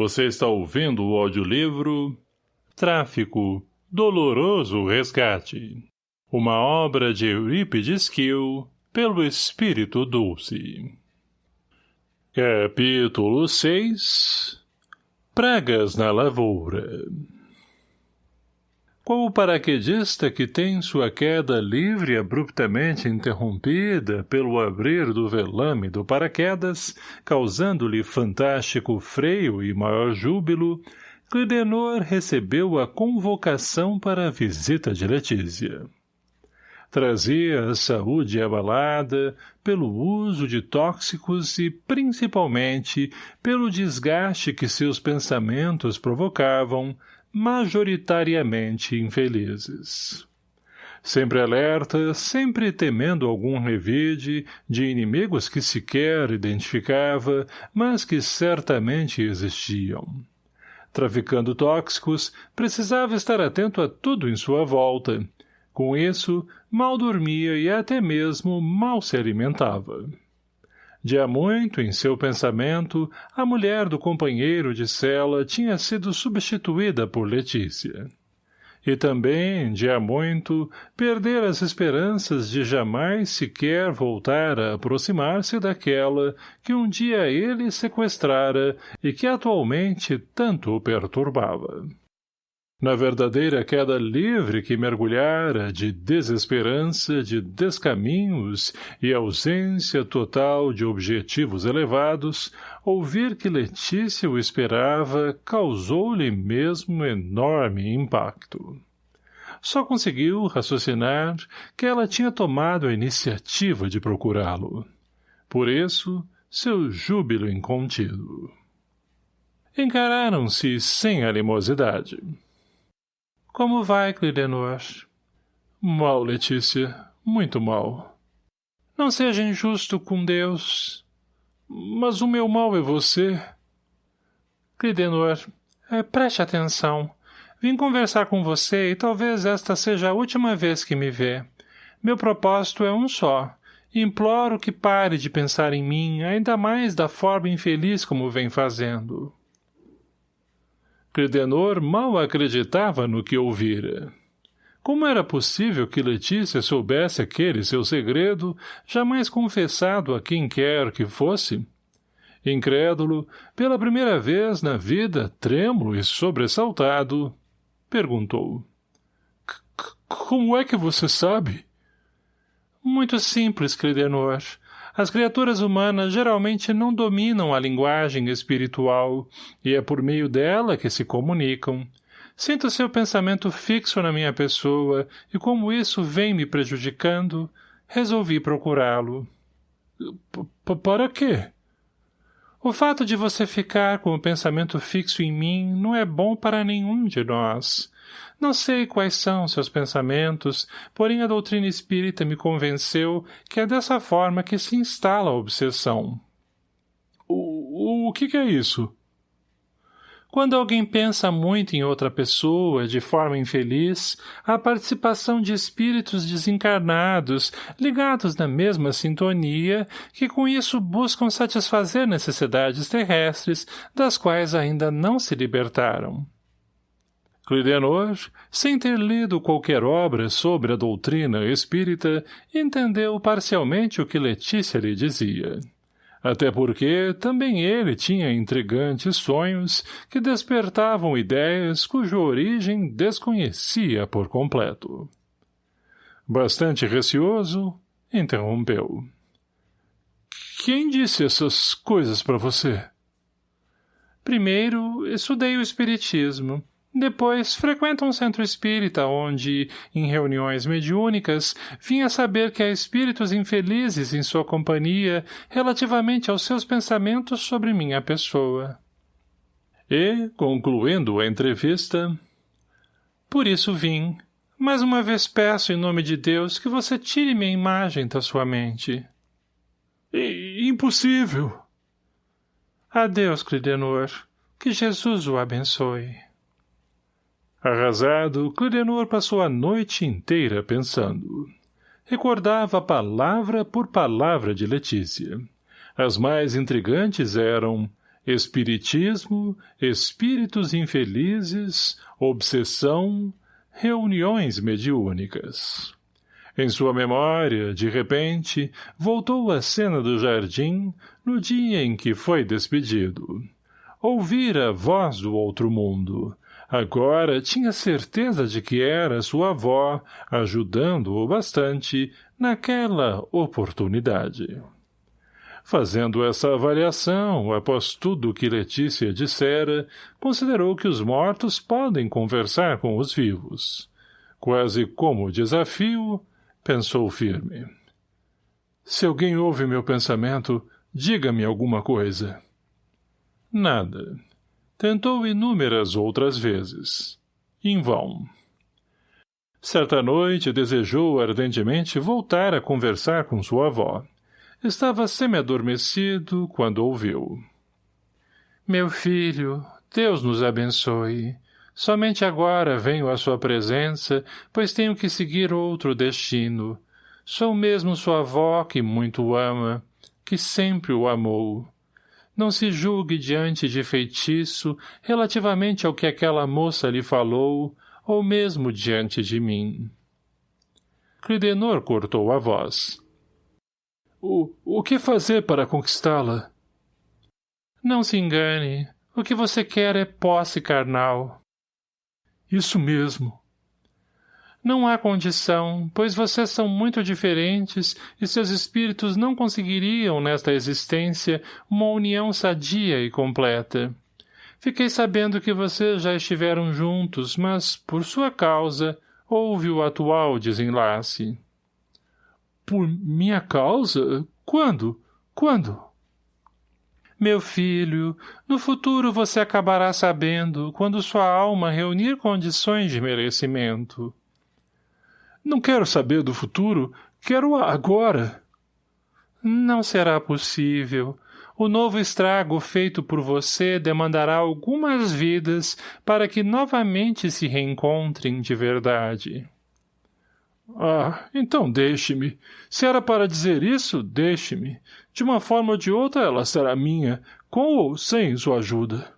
Você está ouvindo o audiolivro Tráfico, Doloroso Resgate. Uma obra de Eurípides Kiel, pelo Espírito Dulce. Capítulo 6 Pragas na Lavoura qual o paraquedista que tem sua queda livre abruptamente interrompida pelo abrir do velame do paraquedas, causando-lhe fantástico freio e maior júbilo, Clidenor recebeu a convocação para a visita de Letícia. Trazia a saúde abalada pelo uso de tóxicos e, principalmente, pelo desgaste que seus pensamentos provocavam, majoritariamente infelizes. Sempre alerta, sempre temendo algum revide de inimigos que sequer identificava, mas que certamente existiam. Traficando tóxicos, precisava estar atento a tudo em sua volta. Com isso, mal dormia e até mesmo mal se alimentava. Há muito, em seu pensamento, a mulher do companheiro de cela tinha sido substituída por Letícia. E também, há muito, perder as esperanças de jamais sequer voltar a aproximar-se daquela que um dia ele sequestrara e que atualmente tanto o perturbava na verdadeira queda livre que mergulhara de desesperança, de descaminhos e ausência total de objetivos elevados, ouvir que Letícia o esperava causou-lhe mesmo enorme impacto. Só conseguiu raciocinar que ela tinha tomado a iniciativa de procurá-lo. Por isso, seu júbilo incontido. Encararam-se sem animosidade. Como vai, Clidenor? Mal, Letícia. Muito mal. Não seja injusto com Deus. Mas o meu mal é você. Clidenor, é, preste atenção. Vim conversar com você e talvez esta seja a última vez que me vê. Meu propósito é um só. Imploro que pare de pensar em mim, ainda mais da forma infeliz como vem fazendo. Credenor mal acreditava no que ouvira. Como era possível que Letícia soubesse aquele seu segredo, jamais confessado a quem quer que fosse? Incrédulo, pela primeira vez na vida, trêmulo e sobressaltado, perguntou. — Como é que você sabe? — Muito simples, Credenor. As criaturas humanas geralmente não dominam a linguagem espiritual, e é por meio dela que se comunicam. Sinto seu pensamento fixo na minha pessoa, e como isso vem me prejudicando, resolvi procurá-lo. — Para quê? O fato de você ficar com o pensamento fixo em mim não é bom para nenhum de nós. Não sei quais são seus pensamentos, porém a doutrina espírita me convenceu que é dessa forma que se instala a obsessão. O, o que, que é isso? Quando alguém pensa muito em outra pessoa, de forma infeliz, a participação de espíritos desencarnados, ligados na mesma sintonia, que com isso buscam satisfazer necessidades terrestres, das quais ainda não se libertaram. Clidenor, sem ter lido qualquer obra sobre a doutrina espírita, entendeu parcialmente o que Letícia lhe dizia. Até porque também ele tinha intrigantes sonhos que despertavam ideias cuja origem desconhecia por completo. Bastante receoso, interrompeu. Quem disse essas coisas para você? Primeiro, estudei o espiritismo, depois, frequenta um centro espírita onde, em reuniões mediúnicas, vinha saber que há espíritos infelizes em sua companhia relativamente aos seus pensamentos sobre minha pessoa. E, concluindo a entrevista, por isso vim. Mais uma vez peço em nome de Deus que você tire minha imagem da sua mente. I impossível. Adeus, Clidenor. Que Jesus o abençoe. Arrasado, Clidenor passou a noite inteira pensando. Recordava palavra por palavra de Letícia. As mais intrigantes eram Espiritismo, espíritos infelizes, obsessão, reuniões mediúnicas. Em sua memória, de repente, voltou à cena do jardim no dia em que foi despedido. Ouvira a voz do outro mundo. Agora tinha certeza de que era sua avó, ajudando-o bastante naquela oportunidade. Fazendo essa avaliação, após tudo o que Letícia dissera, considerou que os mortos podem conversar com os vivos. Quase como desafio, pensou firme. Se alguém ouve meu pensamento, diga-me alguma coisa. Nada. Tentou inúmeras outras vezes. Em vão. Certa noite desejou ardentemente voltar a conversar com sua avó. Estava semi-adormecido quando ouviu. Meu filho, Deus nos abençoe. Somente agora venho à sua presença, pois tenho que seguir outro destino. Sou mesmo sua avó que muito o ama, que sempre o amou. Não se julgue diante de feitiço relativamente ao que aquela moça lhe falou, ou mesmo diante de mim. Clidenor cortou a voz. O, o que fazer para conquistá-la? Não se engane. O que você quer é posse carnal. Isso mesmo. Não há condição, pois vocês são muito diferentes e seus espíritos não conseguiriam, nesta existência, uma união sadia e completa. Fiquei sabendo que vocês já estiveram juntos, mas, por sua causa, houve o atual desenlace. Por minha causa? Quando? Quando? Meu filho, no futuro você acabará sabendo, quando sua alma reunir condições de merecimento. Não quero saber do futuro, quero agora. Não será possível. O novo estrago feito por você demandará algumas vidas para que novamente se reencontrem de verdade. Ah, então deixe-me. Se era para dizer isso, deixe-me. De uma forma ou de outra ela será minha, com ou sem sua ajuda.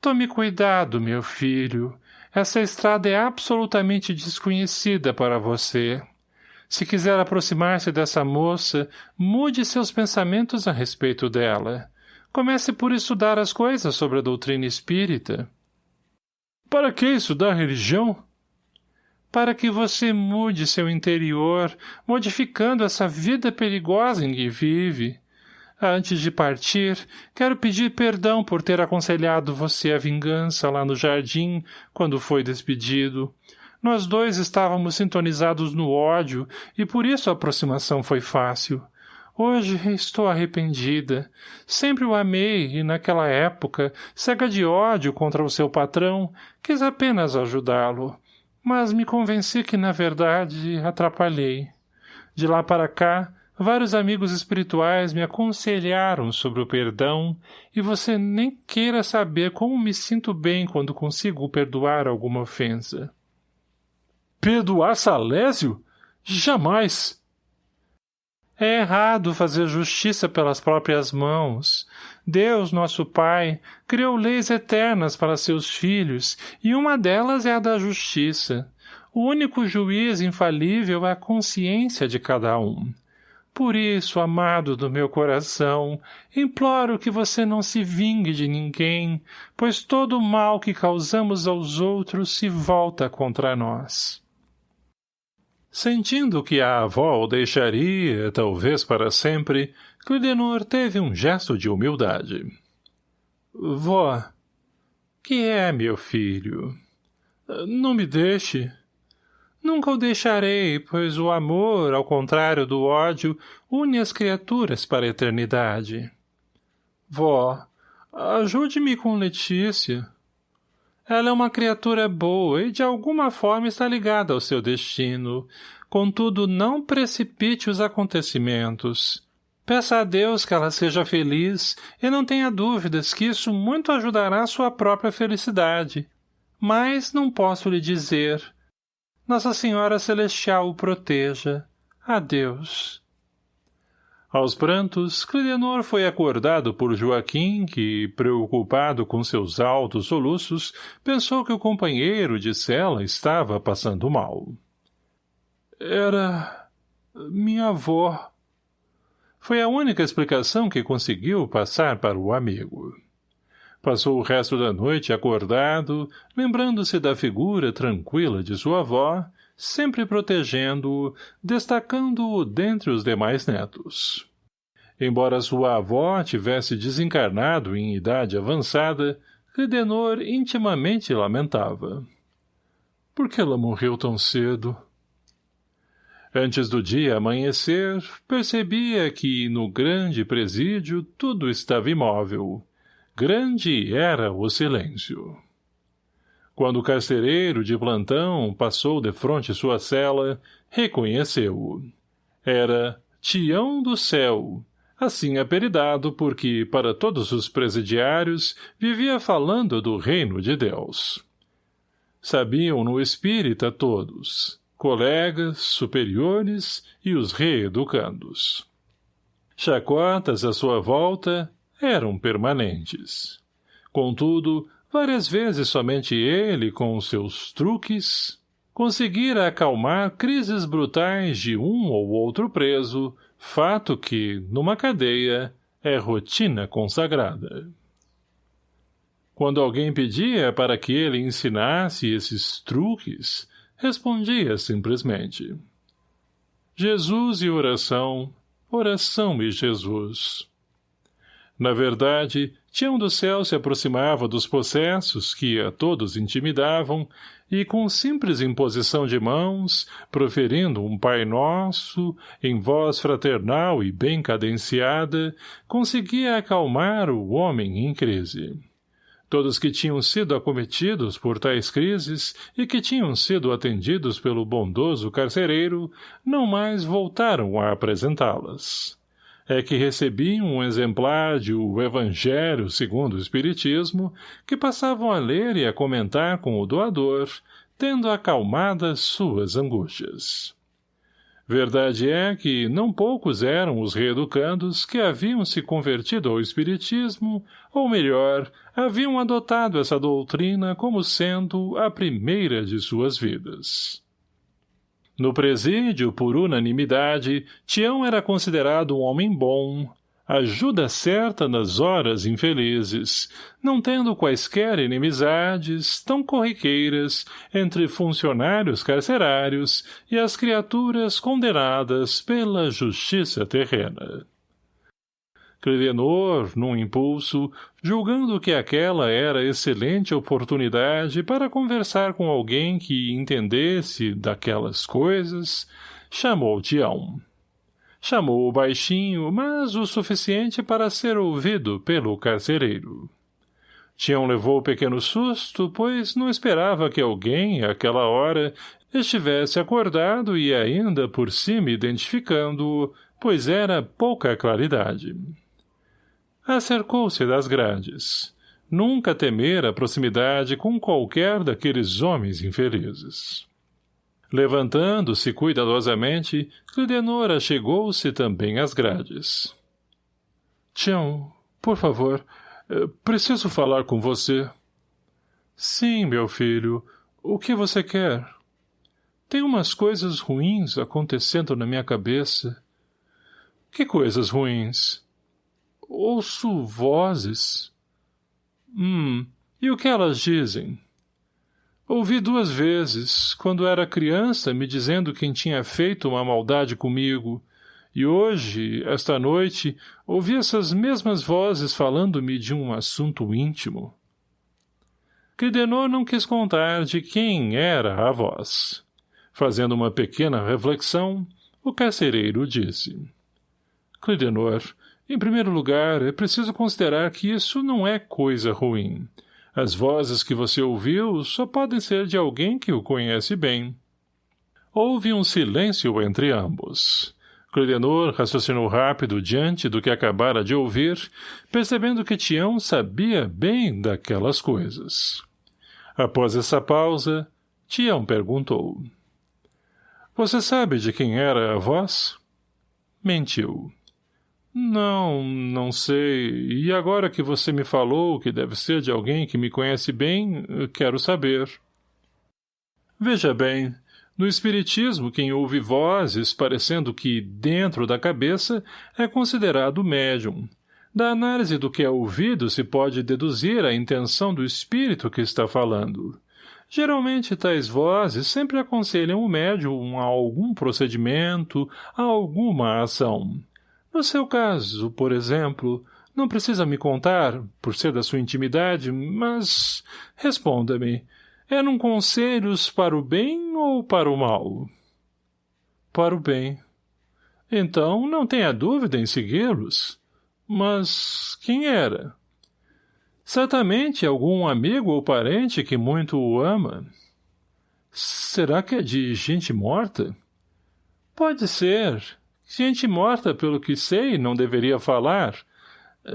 Tome cuidado, meu filho. Essa estrada é absolutamente desconhecida para você. Se quiser aproximar-se dessa moça, mude seus pensamentos a respeito dela. Comece por estudar as coisas sobre a doutrina espírita. Para que estudar religião? para que você mude seu interior, modificando essa vida perigosa em que vive. Antes de partir, quero pedir perdão por ter aconselhado você a vingança lá no jardim, quando foi despedido. Nós dois estávamos sintonizados no ódio, e por isso a aproximação foi fácil. Hoje estou arrependida. Sempre o amei e, naquela época, cega de ódio contra o seu patrão, quis apenas ajudá-lo mas me convenci que, na verdade, atrapalhei. De lá para cá, vários amigos espirituais me aconselharam sobre o perdão e você nem queira saber como me sinto bem quando consigo perdoar alguma ofensa. Perdoar Salésio? Jamais! É errado fazer justiça pelas próprias mãos. Deus, nosso Pai, criou leis eternas para seus filhos, e uma delas é a da justiça. O único juiz infalível é a consciência de cada um. Por isso, amado do meu coração, imploro que você não se vingue de ninguém, pois todo o mal que causamos aos outros se volta contra nós. Sentindo que a avó o deixaria, talvez para sempre, Clidenor teve um gesto de humildade. Vó, que é, meu filho? Não me deixe. Nunca o deixarei, pois o amor, ao contrário do ódio, une as criaturas para a eternidade. Vó, ajude-me com Letícia. Ela é uma criatura boa e de alguma forma está ligada ao seu destino. Contudo, não precipite os acontecimentos. Peça a Deus que ela seja feliz e não tenha dúvidas que isso muito ajudará sua própria felicidade. Mas não posso lhe dizer. Nossa Senhora Celestial o proteja. Adeus. Aos prantos, Clidenor foi acordado por Joaquim, que, preocupado com seus altos soluços, pensou que o companheiro de cela estava passando mal. Era... minha avó. Foi a única explicação que conseguiu passar para o amigo. Passou o resto da noite acordado, lembrando-se da figura tranquila de sua avó, sempre protegendo-o, destacando-o dentre os demais netos. Embora sua avó tivesse desencarnado em idade avançada, Redenor intimamente lamentava. Por que ela morreu tão cedo? Antes do dia amanhecer, percebia que, no grande presídio, tudo estava imóvel. Grande era o silêncio. Quando o carcereiro de plantão passou de frente sua cela, reconheceu-o. Era Tião do Céu, assim apelidado porque, para todos os presidiários, vivia falando do reino de Deus. Sabiam no espírita todos, colegas, superiores e os reeducandos. Chacotas à sua volta eram permanentes. Contudo, Várias vezes somente ele, com seus truques, conseguira acalmar crises brutais de um ou outro preso, fato que, numa cadeia, é rotina consagrada. Quando alguém pedia para que ele ensinasse esses truques, respondia simplesmente. Jesus e oração, oração e Jesus. Na verdade, Tião do Céu se aproximava dos possessos que a todos intimidavam e, com simples imposição de mãos, proferindo um Pai Nosso, em voz fraternal e bem cadenciada, conseguia acalmar o homem em crise. Todos que tinham sido acometidos por tais crises e que tinham sido atendidos pelo bondoso carcereiro não mais voltaram a apresentá-las é que recebiam um exemplar de O Evangelho segundo o Espiritismo, que passavam a ler e a comentar com o doador, tendo acalmadas suas angústias. Verdade é que não poucos eram os reeducandos que haviam se convertido ao Espiritismo, ou melhor, haviam adotado essa doutrina como sendo a primeira de suas vidas. No presídio, por unanimidade, Tião era considerado um homem bom, ajuda certa nas horas infelizes, não tendo quaisquer inimizades tão corriqueiras entre funcionários carcerários e as criaturas condenadas pela justiça terrena. Clidenor, num impulso, julgando que aquela era excelente oportunidade para conversar com alguém que entendesse daquelas coisas, chamou Tião. Chamou-o baixinho, mas o suficiente para ser ouvido pelo carcereiro. Tião levou pequeno susto, pois não esperava que alguém, àquela hora, estivesse acordado e ainda por cima identificando-o, pois era pouca claridade acercou-se das grades. Nunca temera a proximidade com qualquer daqueles homens infelizes. Levantando-se cuidadosamente, Clidenora chegou-se também às grades. — Tião, por favor, eh, preciso falar com você. — Sim, meu filho. O que você quer? Tem umas coisas ruins acontecendo na minha cabeça. — Que coisas ruins? Ouço vozes. Hum, e o que elas dizem? Ouvi duas vezes, quando era criança, me dizendo quem tinha feito uma maldade comigo, e hoje, esta noite, ouvi essas mesmas vozes falando-me de um assunto íntimo. Cridenor não quis contar de quem era a voz. Fazendo uma pequena reflexão, o carcereiro disse. Clidenor, em primeiro lugar, é preciso considerar que isso não é coisa ruim. As vozes que você ouviu só podem ser de alguém que o conhece bem. Houve um silêncio entre ambos. Clidenor raciocinou rápido diante do que acabara de ouvir, percebendo que Tião sabia bem daquelas coisas. Após essa pausa, Tião perguntou. — Você sabe de quem era a voz? Mentiu. Não, não sei. E agora que você me falou que deve ser de alguém que me conhece bem, quero saber. Veja bem, no Espiritismo, quem ouve vozes, parecendo que dentro da cabeça, é considerado médium. Da análise do que é ouvido se pode deduzir a intenção do espírito que está falando. Geralmente, tais vozes sempre aconselham o médium a algum procedimento, a alguma ação. No seu caso, por exemplo, não precisa me contar, por ser da sua intimidade, mas responda-me. Eram conselhos para o bem ou para o mal? Para o bem. Então, não tenha dúvida em segui-los. Mas quem era? Certamente algum amigo ou parente que muito o ama. Será que é de gente morta? Pode ser. Gente morta, pelo que sei, não deveria falar.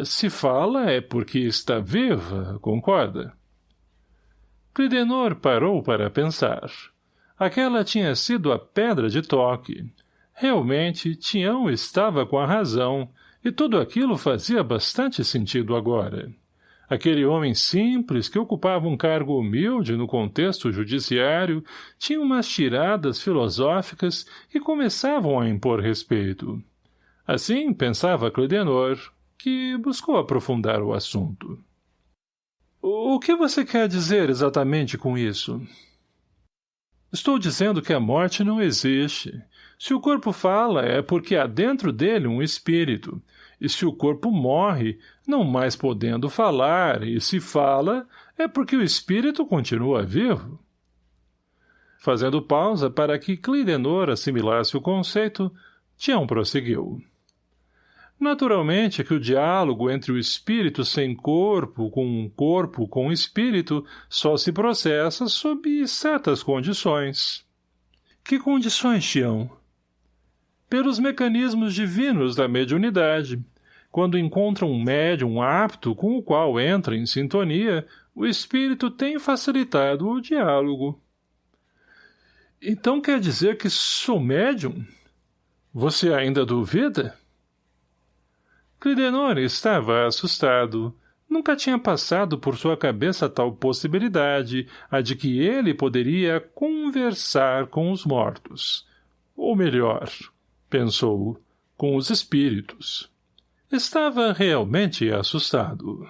Se fala é porque está viva, concorda? Clidenor parou para pensar. Aquela tinha sido a pedra de toque. Realmente, Tião estava com a razão, e tudo aquilo fazia bastante sentido agora. Aquele homem simples, que ocupava um cargo humilde no contexto judiciário, tinha umas tiradas filosóficas que começavam a impor respeito. Assim pensava Clidenor, que buscou aprofundar o assunto. O que você quer dizer exatamente com isso? Estou dizendo que a morte não existe. Se o corpo fala, é porque há dentro dele um espírito. E se o corpo morre, não mais podendo falar, e se fala, é porque o espírito continua vivo. Fazendo pausa para que Clidenor assimilasse o conceito, Tião prosseguiu. Naturalmente que o diálogo entre o espírito sem corpo com um corpo com espírito só se processa sob certas condições. Que condições, Tião? Pelos mecanismos divinos da mediunidade. Quando encontra um médium apto com o qual entra em sintonia, o espírito tem facilitado o diálogo. Então quer dizer que sou médium? Você ainda duvida? — Clidenor estava assustado. Nunca tinha passado por sua cabeça tal possibilidade, a de que ele poderia conversar com os mortos. Ou melhor, pensou, com os espíritos. Estava realmente assustado.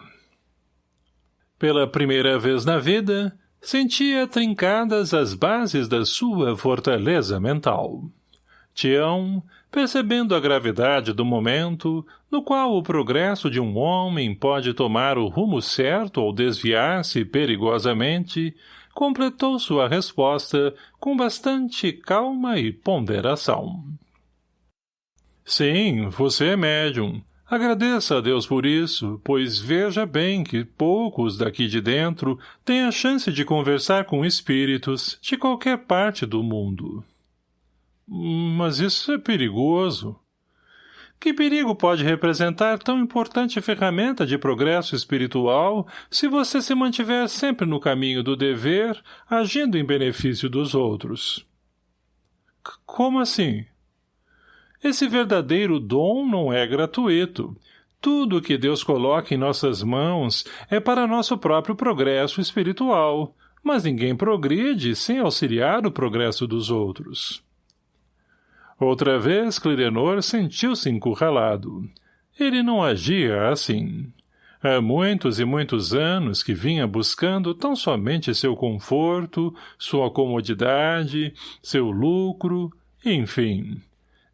Pela primeira vez na vida, sentia trincadas as bases da sua fortaleza mental. Tião, percebendo a gravidade do momento, no qual o progresso de um homem pode tomar o rumo certo ou desviar-se perigosamente, completou sua resposta com bastante calma e ponderação. Sim, você é médium. Agradeça a Deus por isso, pois veja bem que poucos daqui de dentro têm a chance de conversar com espíritos de qualquer parte do mundo. Mas isso é perigoso. Que perigo pode representar tão importante ferramenta de progresso espiritual se você se mantiver sempre no caminho do dever, agindo em benefício dos outros? C como assim? Esse verdadeiro dom não é gratuito. Tudo o que Deus coloca em nossas mãos é para nosso próprio progresso espiritual, mas ninguém progride sem auxiliar o progresso dos outros. Outra vez Clidenor sentiu-se encurralado. Ele não agia assim. Há muitos e muitos anos que vinha buscando tão somente seu conforto, sua comodidade, seu lucro, enfim.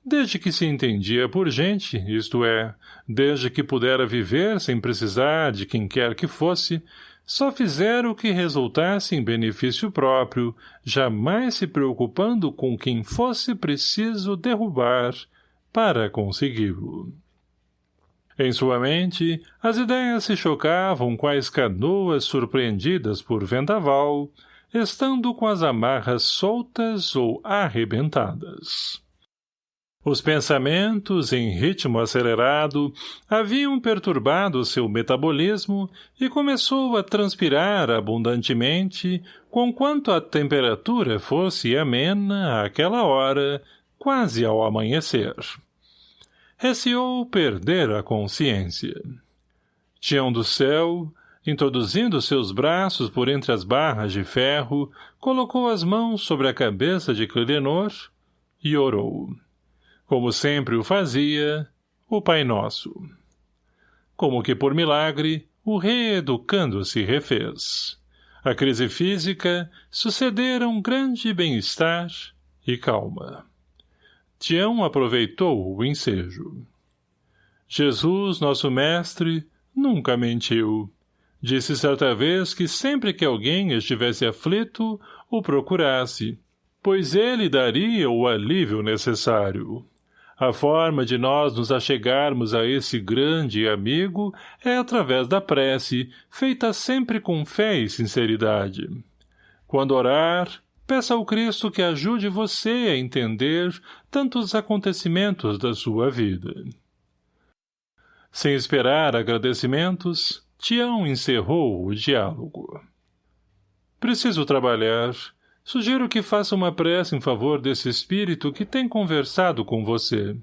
Desde que se entendia por gente, isto é, desde que pudera viver sem precisar de quem quer que fosse, só fizeram o que resultasse em benefício próprio, jamais se preocupando com quem fosse preciso derrubar para consegui-lo. Em sua mente, as ideias se chocavam quais canoas surpreendidas por vendaval, estando com as amarras soltas ou arrebentadas. Os pensamentos, em ritmo acelerado, haviam perturbado seu metabolismo e começou a transpirar abundantemente, conquanto a temperatura fosse amena àquela hora, quase ao amanhecer. receou perder a consciência. Tião do céu, introduzindo seus braços por entre as barras de ferro, colocou as mãos sobre a cabeça de Clidenor e orou. Como sempre o fazia, o Pai Nosso. Como que por milagre, o reeducando-se refez. A crise física sucederam grande bem-estar e calma. Tião aproveitou o ensejo. Jesus, nosso mestre, nunca mentiu. Disse certa vez que sempre que alguém estivesse aflito, o procurasse, pois ele daria o alívio necessário. A forma de nós nos achegarmos a esse grande amigo é através da prece, feita sempre com fé e sinceridade. Quando orar, peça ao Cristo que ajude você a entender tantos acontecimentos da sua vida. Sem esperar agradecimentos, Tião encerrou o diálogo. Preciso trabalhar, Sugiro que faça uma prece em favor desse espírito que tem conversado com você.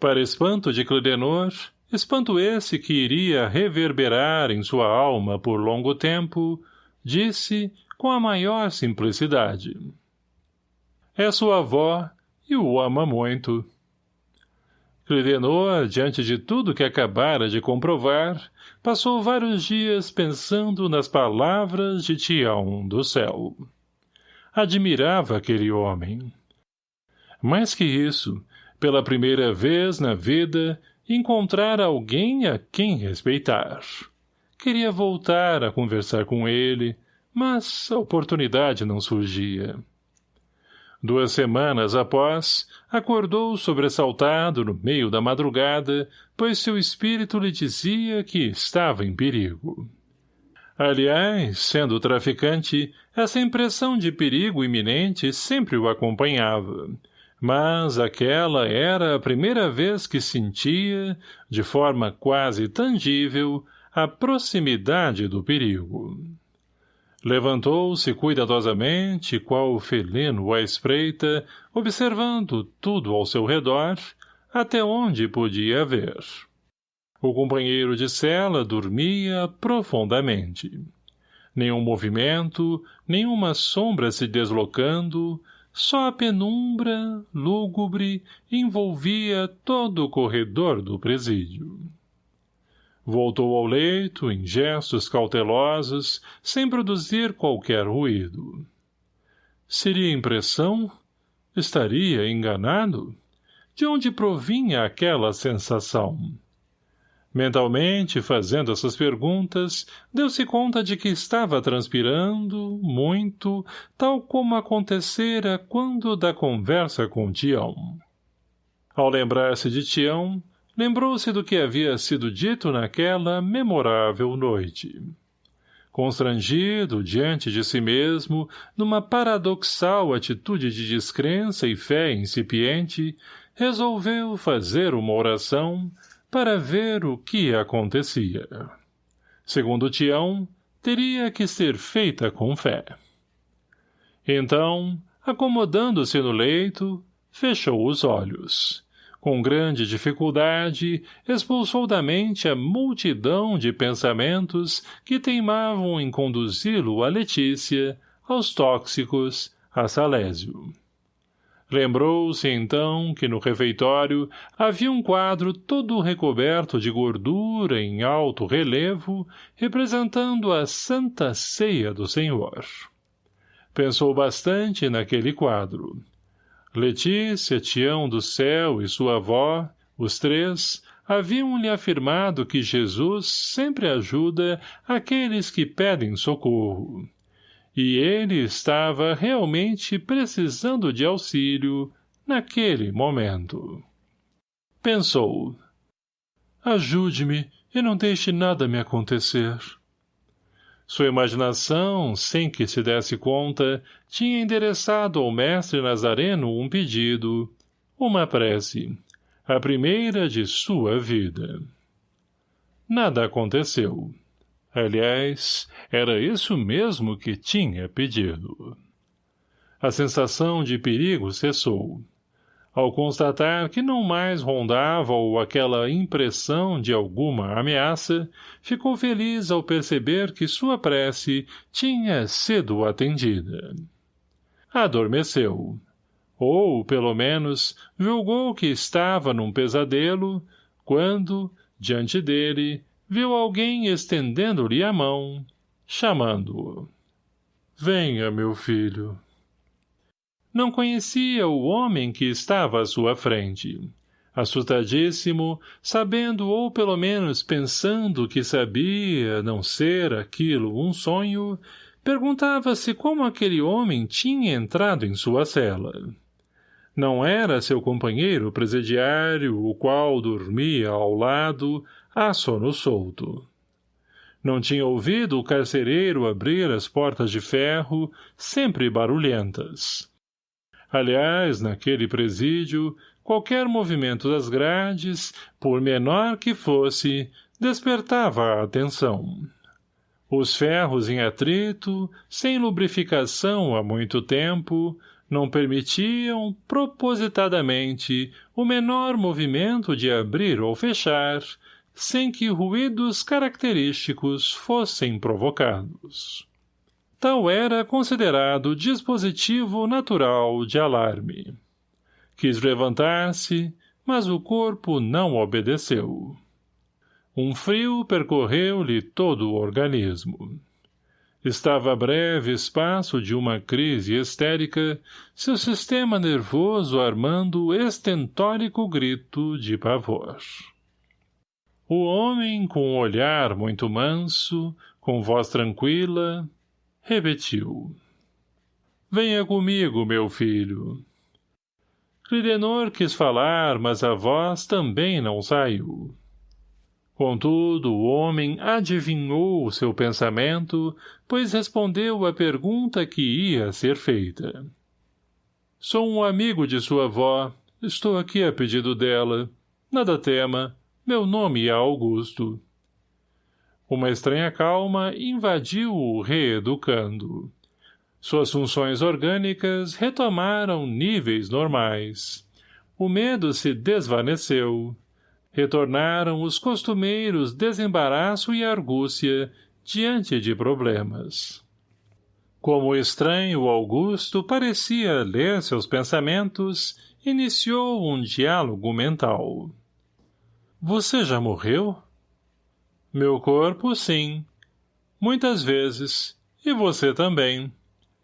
Para espanto de Clidenor, espanto esse que iria reverberar em sua alma por longo tempo, disse com a maior simplicidade. É sua avó e o ama muito. Clidenor, diante de tudo que acabara de comprovar, passou vários dias pensando nas palavras de Tião do céu admirava aquele homem. Mais que isso, pela primeira vez na vida, encontrar alguém a quem respeitar. Queria voltar a conversar com ele, mas a oportunidade não surgia. Duas semanas após, acordou sobressaltado no meio da madrugada, pois seu espírito lhe dizia que estava em perigo. Aliás, sendo traficante, essa impressão de perigo iminente sempre o acompanhava. Mas aquela era a primeira vez que sentia, de forma quase tangível, a proximidade do perigo. Levantou-se cuidadosamente, qual felino à espreita, observando tudo ao seu redor, até onde podia ver. O companheiro de cela dormia profundamente. Nenhum movimento, nenhuma sombra se deslocando, só a penumbra, lúgubre, envolvia todo o corredor do presídio. Voltou ao leito, em gestos cautelosos, sem produzir qualquer ruído. Seria impressão? Estaria enganado? De onde provinha aquela sensação? Mentalmente, fazendo essas perguntas, deu-se conta de que estava transpirando, muito, tal como acontecera quando da conversa com Tião. Ao lembrar-se de Tião, lembrou-se do que havia sido dito naquela memorável noite. Constrangido diante de si mesmo, numa paradoxal atitude de descrença e fé incipiente, resolveu fazer uma oração, para ver o que acontecia. Segundo Tião, teria que ser feita com fé. Então, acomodando-se no leito, fechou os olhos. Com grande dificuldade, expulsou da mente a multidão de pensamentos que teimavam em conduzi-lo a Letícia, aos tóxicos, a Salésio. Lembrou-se, então, que no refeitório havia um quadro todo recoberto de gordura em alto relevo, representando a Santa Ceia do Senhor. Pensou bastante naquele quadro. Letícia, Tião do Céu e sua avó, os três, haviam-lhe afirmado que Jesus sempre ajuda aqueles que pedem socorro e ele estava realmente precisando de auxílio naquele momento. Pensou. Ajude-me e não deixe nada me acontecer. Sua imaginação, sem que se desse conta, tinha endereçado ao mestre Nazareno um pedido, uma prece, a primeira de sua vida. Nada aconteceu. Aliás, era isso mesmo que tinha pedido. A sensação de perigo cessou. Ao constatar que não mais rondava-o aquela impressão de alguma ameaça, ficou feliz ao perceber que sua prece tinha sido atendida. Adormeceu. Ou, pelo menos, julgou que estava num pesadelo, quando, diante dele, viu alguém estendendo-lhe a mão, chamando-o. Venha, meu filho. Não conhecia o homem que estava à sua frente. Assustadíssimo, sabendo ou pelo menos pensando que sabia não ser aquilo um sonho, perguntava-se como aquele homem tinha entrado em sua cela. Não era seu companheiro presidiário, o qual dormia ao lado, a sono solto. Não tinha ouvido o carcereiro abrir as portas de ferro, sempre barulhentas. Aliás, naquele presídio, qualquer movimento das grades, por menor que fosse, despertava a atenção. Os ferros em atrito, sem lubrificação há muito tempo, não permitiam, propositadamente, o menor movimento de abrir ou fechar, sem que ruídos característicos fossem provocados. Tal era considerado dispositivo natural de alarme. Quis levantar-se, mas o corpo não obedeceu. Um frio percorreu-lhe todo o organismo. Estava a breve espaço de uma crise histérica, seu sistema nervoso armando estentórico grito de pavor. O homem, com um olhar muito manso, com voz tranquila, repetiu. Venha comigo, meu filho. Clidenor quis falar, mas a voz também não saiu. Contudo, o homem adivinhou o seu pensamento, pois respondeu à pergunta que ia ser feita. Sou um amigo de sua avó. Estou aqui a pedido dela. Nada tema. Meu nome é Augusto. Uma estranha calma invadiu-o reeducando. Suas funções orgânicas retomaram níveis normais. O medo se desvaneceu. Retornaram os costumeiros desembaraço e argúcia diante de problemas. Como estranho Augusto parecia ler seus pensamentos, iniciou um diálogo mental. — Você já morreu? — meu corpo, sim. Muitas vezes. E você também.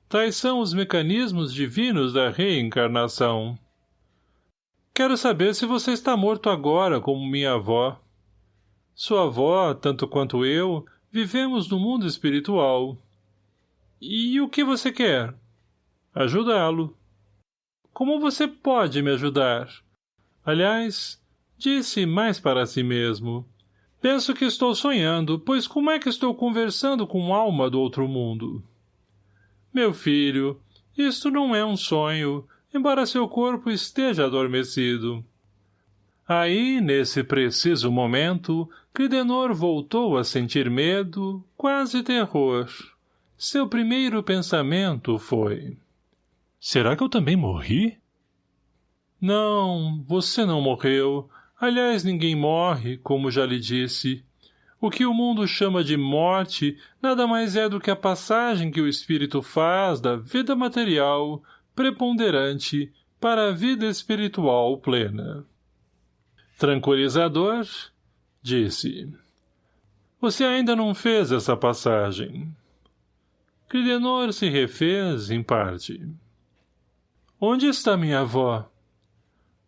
Tais são os mecanismos divinos da reencarnação. Quero saber se você está morto agora, como minha avó. Sua avó, tanto quanto eu, vivemos no mundo espiritual. E o que você quer? Ajudá-lo. Como você pode me ajudar? Aliás, disse mais para si mesmo. Penso que estou sonhando, pois como é que estou conversando com alma do outro mundo? Meu filho, isto não é um sonho, embora seu corpo esteja adormecido. Aí, nesse preciso momento, Cridenor voltou a sentir medo, quase terror. Seu primeiro pensamento foi... Será que eu também morri? Não, você não morreu, Aliás, ninguém morre, como já lhe disse. O que o mundo chama de morte nada mais é do que a passagem que o espírito faz da vida material, preponderante, para a vida espiritual plena. Tranquilizador, disse. Você ainda não fez essa passagem. Cridenor se refez, em parte. Onde está minha avó?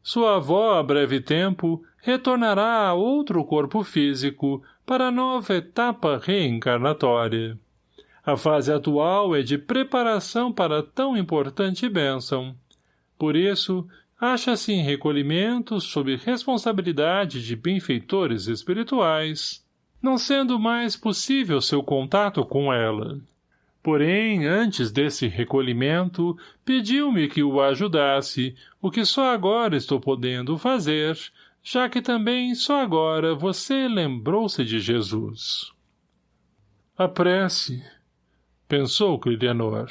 Sua avó, a breve tempo, retornará a outro corpo físico para nova etapa reencarnatória. A fase atual é de preparação para tão importante bênção. Por isso, acha-se em recolhimento sob responsabilidade de benfeitores espirituais, não sendo mais possível seu contato com ela. Porém, antes desse recolhimento, pediu-me que o ajudasse, o que só agora estou podendo fazer, já que também só agora você lembrou-se de Jesus. A prece, pensou Clidenor.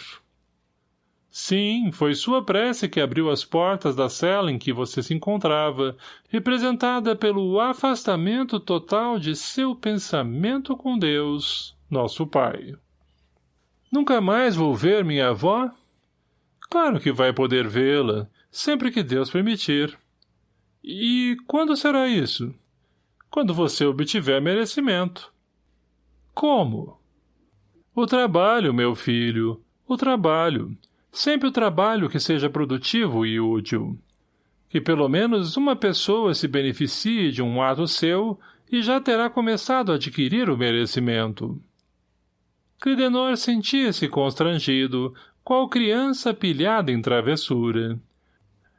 Sim, foi sua prece que abriu as portas da cela em que você se encontrava, representada pelo afastamento total de seu pensamento com Deus, nosso Pai. Nunca mais vou ver minha avó? Claro que vai poder vê-la, sempre que Deus permitir. E quando será isso? Quando você obtiver merecimento. Como? O trabalho, meu filho, o trabalho. Sempre o trabalho que seja produtivo e útil. Que pelo menos uma pessoa se beneficie de um ato seu e já terá começado a adquirir o merecimento. Clidenor sentia-se constrangido, qual criança pilhada em travessura.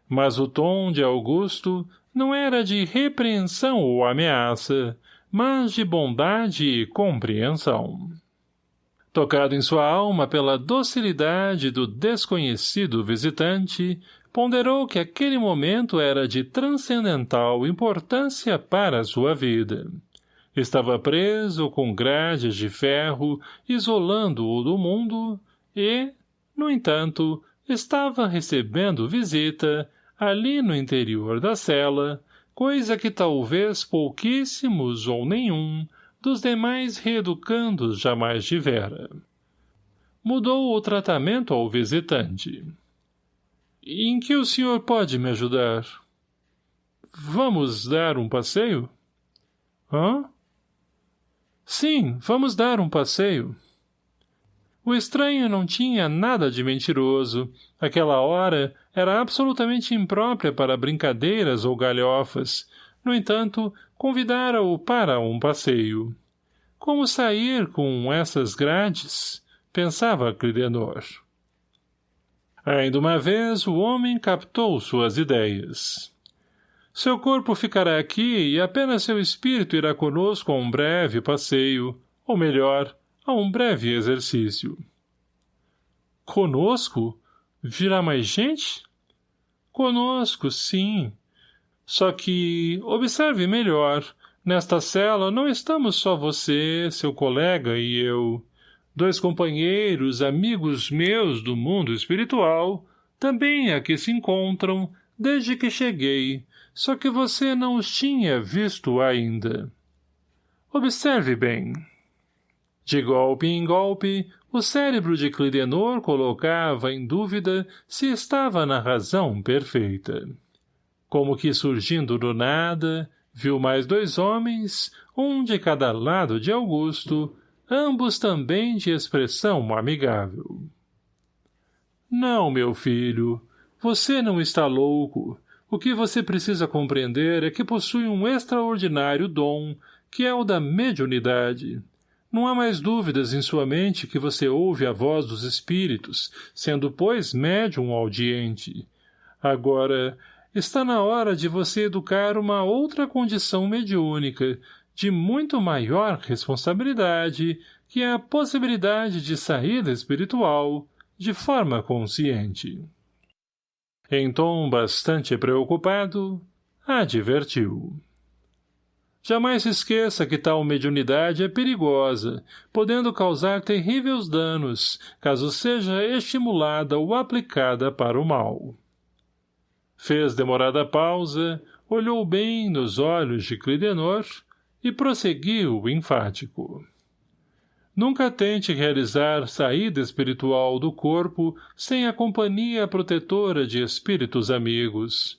Mas o tom de Augusto não era de repreensão ou ameaça, mas de bondade e compreensão tocado em sua alma pela docilidade do desconhecido visitante, ponderou que aquele momento era de transcendental importância para a sua vida. Estava preso com grades de ferro, isolando-o do mundo, e, no entanto, estava recebendo visita, ali no interior da cela, coisa que talvez pouquíssimos ou nenhum dos demais reeducandos jamais tivera. Mudou o tratamento ao visitante. Em que o senhor pode me ajudar? Vamos dar um passeio? Hã? Sim, vamos dar um passeio. O estranho não tinha nada de mentiroso. Aquela hora era absolutamente imprópria para brincadeiras ou galhofas. No entanto, convidara-o para um passeio. Como sair com essas grades? Pensava Clidenor. Ainda uma vez o homem captou suas ideias. Seu corpo ficará aqui e apenas seu espírito irá conosco a um breve passeio, ou melhor, a um breve exercício. Conosco? Virá mais gente? Conosco, sim, só que, observe melhor, nesta cela não estamos só você, seu colega e eu. Dois companheiros, amigos meus do mundo espiritual, também aqui se encontram, desde que cheguei, só que você não os tinha visto ainda. Observe bem. De golpe em golpe, o cérebro de Clidenor colocava em dúvida se estava na razão perfeita. Como que surgindo do nada, viu mais dois homens, um de cada lado de Augusto, ambos também de expressão amigável. Não, meu filho, você não está louco. O que você precisa compreender é que possui um extraordinário dom, que é o da mediunidade. Não há mais dúvidas em sua mente que você ouve a voz dos espíritos, sendo, pois, médium audiente. Agora, está na hora de você educar uma outra condição mediúnica, de muito maior responsabilidade, que é a possibilidade de saída espiritual, de forma consciente. Em tom bastante preocupado, advertiu. Jamais se esqueça que tal mediunidade é perigosa, podendo causar terríveis danos, caso seja estimulada ou aplicada para o mal. Fez demorada pausa, olhou bem nos olhos de Clidenor e prosseguiu enfático. Nunca tente realizar saída espiritual do corpo sem a companhia protetora de espíritos amigos.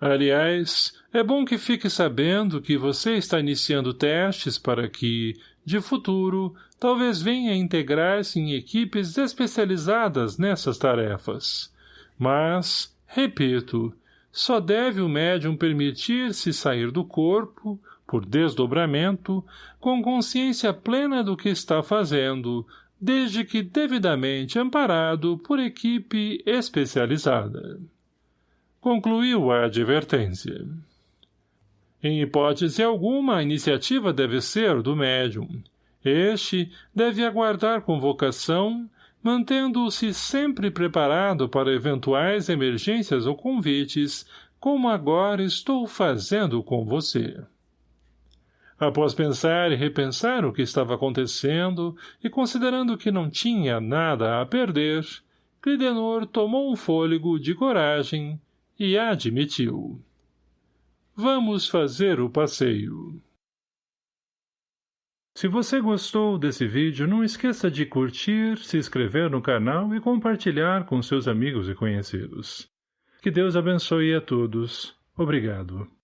Aliás, é bom que fique sabendo que você está iniciando testes para que, de futuro, talvez venha integrar-se em equipes especializadas nessas tarefas. Mas, Repito, só deve o médium permitir-se sair do corpo, por desdobramento, com consciência plena do que está fazendo, desde que devidamente amparado por equipe especializada. Concluiu a advertência. Em hipótese alguma, a iniciativa deve ser do médium. Este deve aguardar convocação mantendo-se sempre preparado para eventuais emergências ou convites, como agora estou fazendo com você. Após pensar e repensar o que estava acontecendo, e considerando que não tinha nada a perder, Clidenor tomou um fôlego de coragem e admitiu. Vamos fazer o passeio. Se você gostou desse vídeo, não esqueça de curtir, se inscrever no canal e compartilhar com seus amigos e conhecidos. Que Deus abençoe a todos. Obrigado.